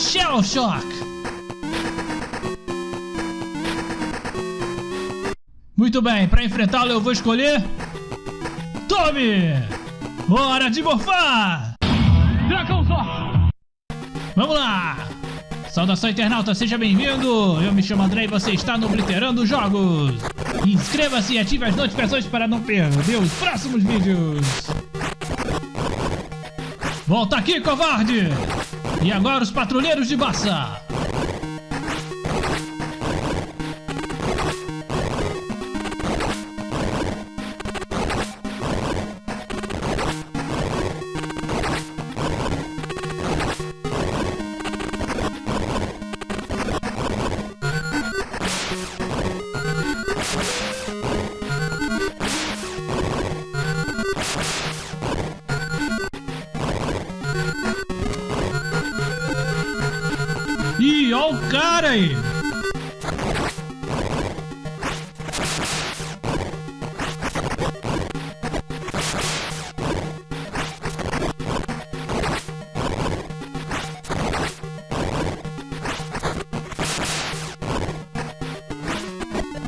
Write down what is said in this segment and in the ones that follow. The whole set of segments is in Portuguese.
Shell Shock. Muito bem, para enfrentá-lo eu vou escolher... Tome! Hora de morfar! Dragãozor! Vamos lá! Saudação internauta, seja bem-vindo! Eu me chamo André e você está no Obliterando Jogos! Inscreva-se e ative as notificações para não perder os próximos vídeos! Volta aqui, covarde! E agora os patrulheiros de Bassa! Cara aí!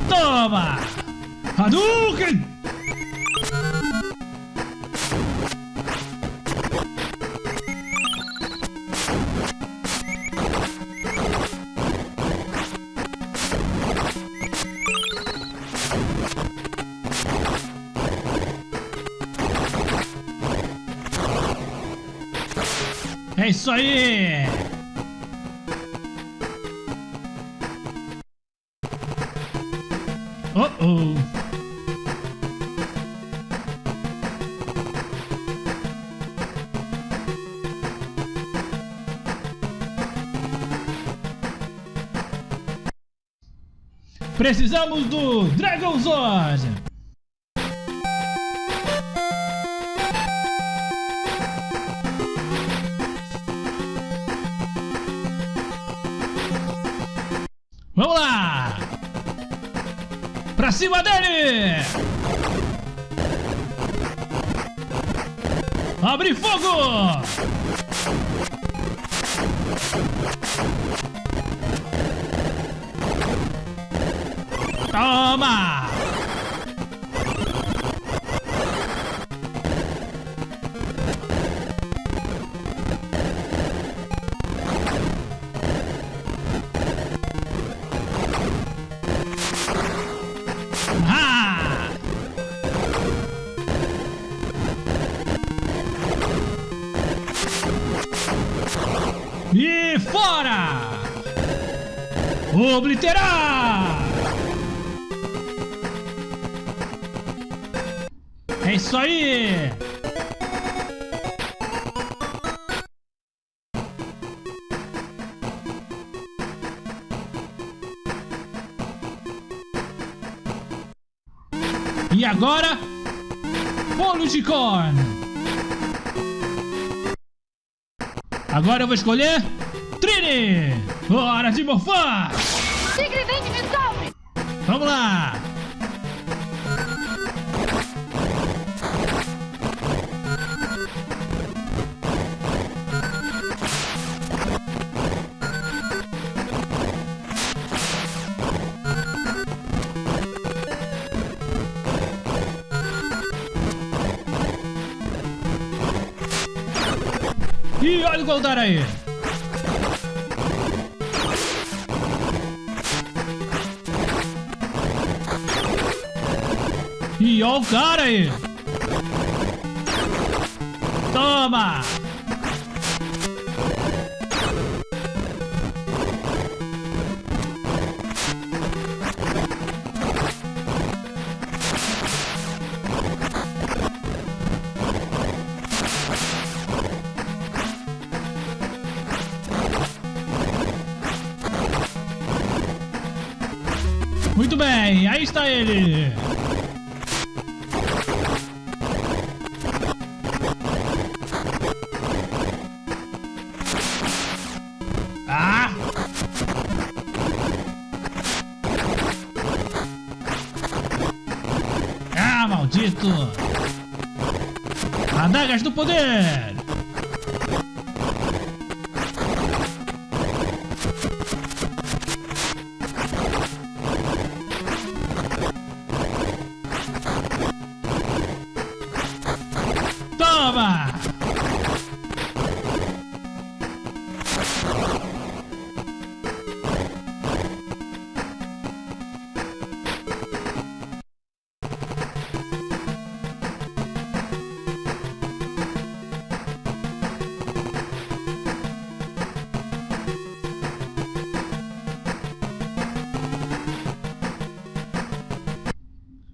Toma! Hadouken! É isso aí! Oh oh! Precisamos do Dragonzord! Vamos cima dele! Abre fogo! Toma! Obliterar! É isso aí! E agora, bolo de corn. Agora eu vou escolher Trini. Hora de morfar. Tigre dente de sabre! Vamos lá. E olha o Goldar aí. E olha o cara aí. Toma. Muito bem, aí está ele. Adagas do poder!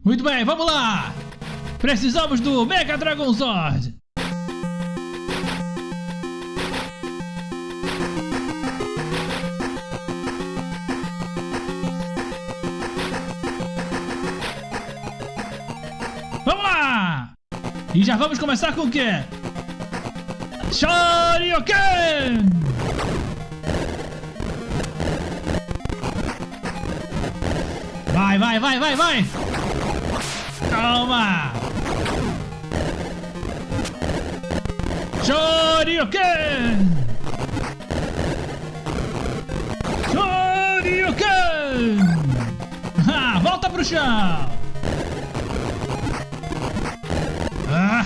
Muito bem, vamos lá! Precisamos do Mega Dragon Sword! Vamos lá! E já vamos começar com o quê? Shoryuken! Vai, vai, vai, vai, vai! Calma! Shoryuken! Shoryuken! Ah, volta pro chão! Ah!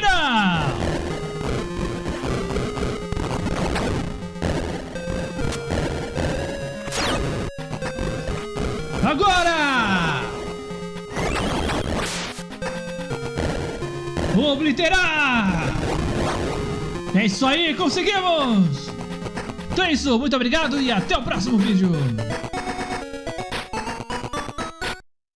Não! Agora! Obliterar! É isso aí, conseguimos! Então é isso, muito obrigado e até o próximo vídeo!